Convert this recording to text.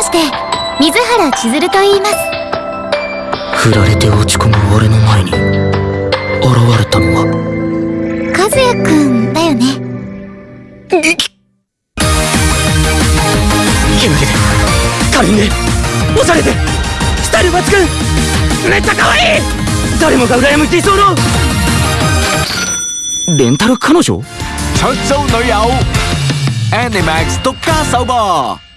まして水原千鶴と言います。振られて落ち込む俺の前に現れたのは和也くんだよね。ゲムゲで可んでおしゃれでスタイル抜群めっちゃ可愛い誰もが羨む理想のレンタル彼女？出租女友 Animax 獨家首播。